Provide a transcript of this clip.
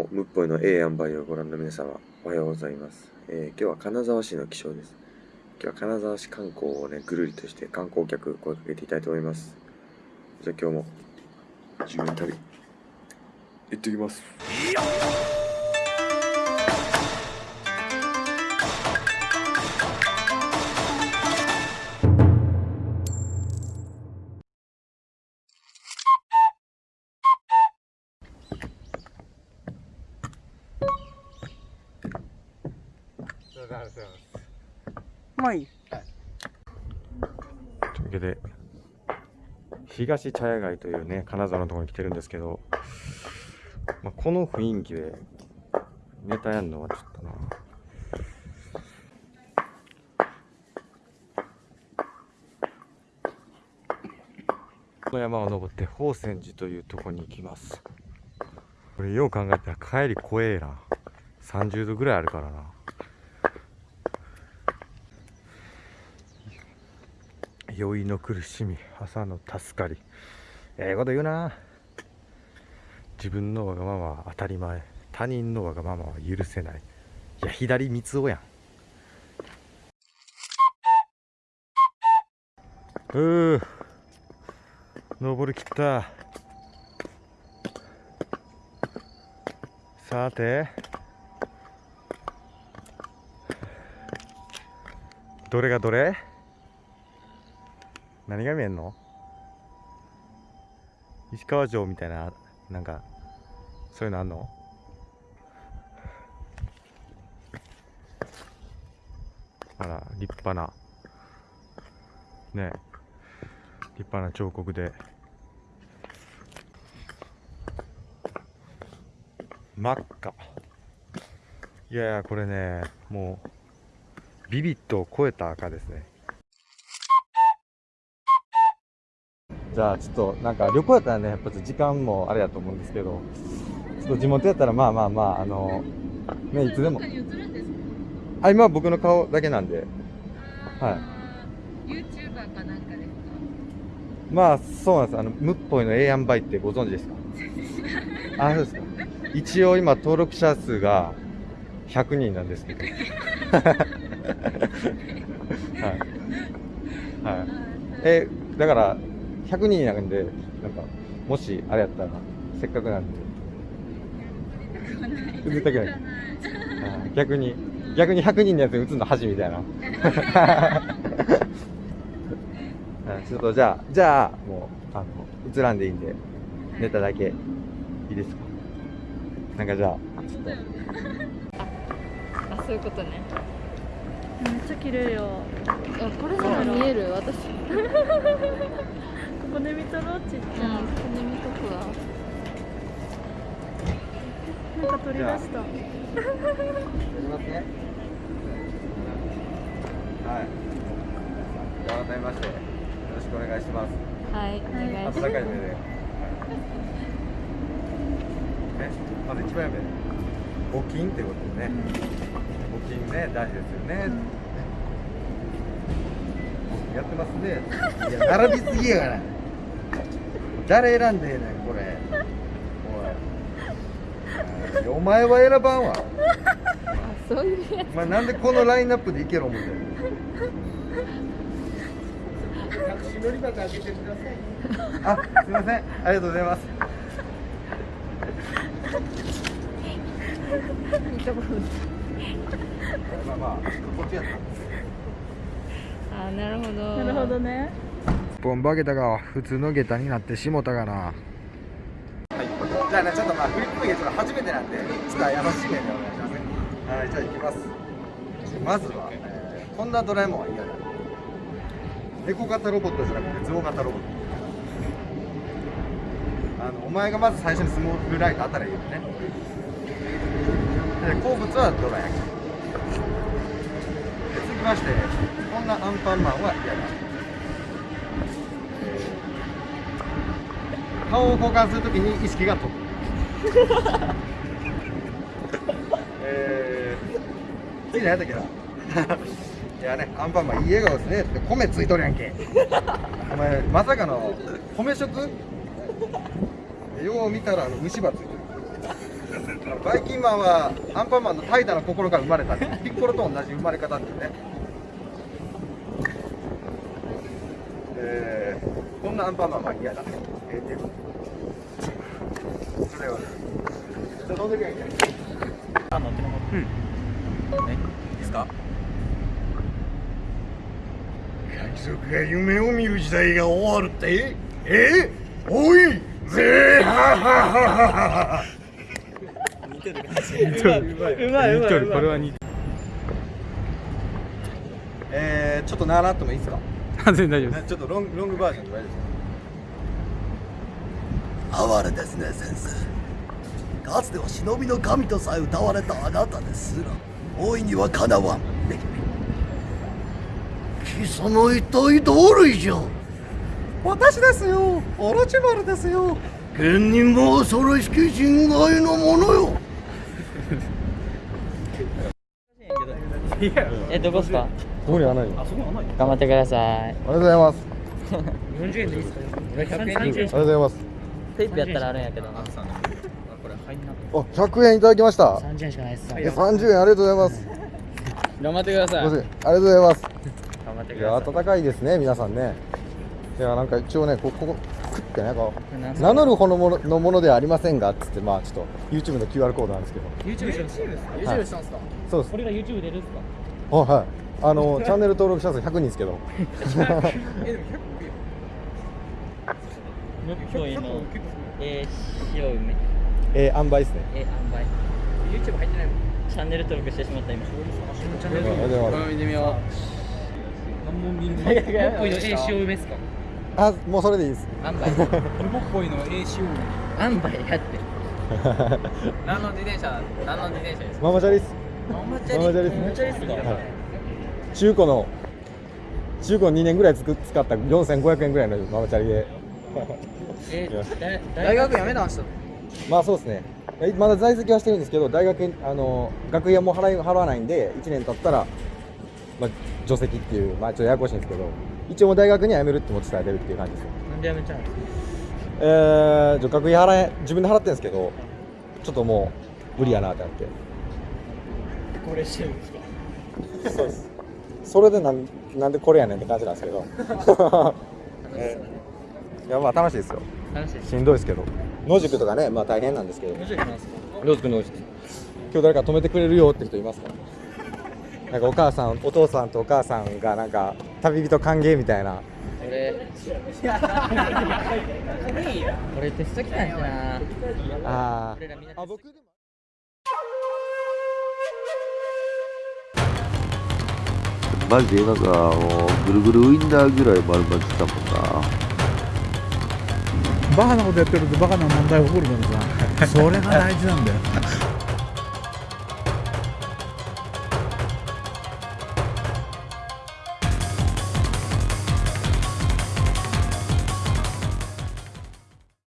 も、むっぽいの A 塩梅をご覧の皆様、おはようございます。えー今日は金沢市の気象です。今日は金沢市観光をね、ぐるりとして観光客声かけていきたいと思います。じゃあ今日も、自分旅、行ってきます。とうございまあいい。というわけで、東茶屋街というね、金沢のところに来てるんですけど、まあ、この雰囲気でネタやんのはちょっとな。この山を登って宝泉寺というところに行きます。これよう考えたら帰り怖えな。30度ぐらいあるからな。酔いの苦しみ朝の助かり。ええこと言うな。自分のわがままは当たり前。他人のわがままは許せない。いや左三つおやん。うー登りきった。さて。どれがどれ？何が見えんの？石川城みたいななんかそういうのあんの？あら立派な。ね。立派な彫刻で。真っ赤。いやいやこれねもうビビットを超えた赤ですね。じゃあちょっとなんか旅行やったらねやっぱ時間もあれやと思うんですけどちょっと地元やったらまあまあまああのねいつでも。あ今は僕の顔だけなんで。はい。い。YouTuber かなんかですか？まあそうなんです。あのムッポイの A バイってご存知ですか？あそうですか。一応今登録者数が100人なんですけど。はい。はい。えだから100人なんでなんかもしあれやったらせっかくなんで。売りたくない。はい逆に逆に100人のやつに打つの恥みたいな。は いちょっとじゃあじゃあもうあの映らんでいいんでネタだけ。いいですか？なんかじゃあちょっと。あ、そういうことね。めっちゃ綺麗よ。あ、これなら見える？私。ここで見たろちっちうん、ゃここで見とくわ。い。なんか取り出した。やりますね。はい。じゃあ改めましてよろしくお願いします。はい、お願いします。温かい目で。ね、まず一番目。募金ってことでね。募金ね大事ですよね。やってますね。いや並びすぎやから。誰選んでええねんこれ。おい。お前は選ばんわ。あ、そういうやつ。お前なんでこのラインナップでいけろ思ってタクシー乗り場開けてください。あ、すみません。ありがとうございます。いいところ。まあまあ、こっちやった。あ、なるほど。なるほど。ね。ボンバゲタが普通の下駄になってしもたかな。はい。じゃあね、ちょっとまあ、フリップゲーちょっと初めてなんで、ちょっと優しい目でお願いしますね。はい、じゃあ行きます。まずは、えー、こんなドラえもんは嫌だ。猫型ロボットじゃなくて象型ロボット。あの、お前がまず最初にスモールライトあったらいいよね。で、好物はドラ焼き。続きまして、こんなアンパンマンは嫌だ。顔を交換するときに意識が飛ぶ。えー、次何やったっけな？いやね、アンパンマンいい笑顔ですねって米ついとるやんけ。お前、まさかの米食？よう見たらあの虫歯ついてる。バイキンマンはアンパンマンの怠惰な心から生まれたピッコロと同じ生まれ方ってねえー、こんなアンパンマンは嫌だえですか？海賊が夢を見る時代が終わるって？え？おい！ぜーはははは似てるうまいうまいうまいうまい。これは似てえー、ちょっと習ってもいいですか？完全に大丈夫です。ちょっとロングロングバージョンで大丈夫です哀れですね先生。かつては忍びの神とさえ歌われたあなたですら大いにはかなわん貴様一体ど類じゃ？私ですよ。オロチマルですよ。剣にも恐ろしき人外のものよ。え、どこですか？ここにはないよ。頑張ってください。ありがとうございます。40円でいいですか？ありがとうございますテープやったらあるんやけどな。あ、100円いただきました。30円しかないっす。え、30円ありがとうございます。頑張ってください。すいませんありがとうございます。頑張ってい。や、暖かいですね、皆さんね。いや、なんか一応ね、ここ、こクッてね、こう。名乗るほどのもののものではありませんがっつって、まあちょっと YouTube の QR コードなんですけど。YouTube してます。か YouTube したんすか？そうです。これが YouTube 出るんすか？あ、はい。あの、チャンネル登録者数100人ですけど むっこいの。えー、塩梅。えー、塩梅ですねえ、塩梅。YouTube 入ってないチャンネル登録してしまった今。チャンネルありがとうございます見てみよう。何も見る。むっこいのえ、塩梅っすか？あ、もうそれでいいです塩梅。もっこいの A しよう塩梅やって。何の自転車？何の自転車ですか？ママチャリっすママチャリ？ママチャリっすママチャリっすか？はい中古の中古2年ぐらいつく使った4500円ぐらいのママチャリでえ大学辞めたんすまあそうですね。えまだ在籍はしてるんですけど大学あの学費はもう払い払わないんで1年経ったら、まあ、除籍っていうまあちょっとややこしいんですけど一応もう大学には辞めるっても伝えてるっていう感じです。よなんで辞めちゃうんですか？えー、じゃあ学費払え自分で払ってるんですけどちょっともう無理やなってなって。これしてるんですか？そうです。それでなんなんでこれやねんって感じなんですけど、えーいやまあ楽しいですよ。楽しい。しんどいですけど。野宿とかねまあ大変なんですけど。面白いなんですか野宿野宿今日誰か止めてくれるよって人いますか？なんかお母さんお父さんとお母さんがなんか旅人歓迎みたいな。俺。俺テスト来たんしな。あ俺らみんなーあ僕でもマジで今からもうぐるぐるウインナーぐらい丸々してたもんなバカなことやってるとバカな問題起こるからさ。それが大事なんだよ。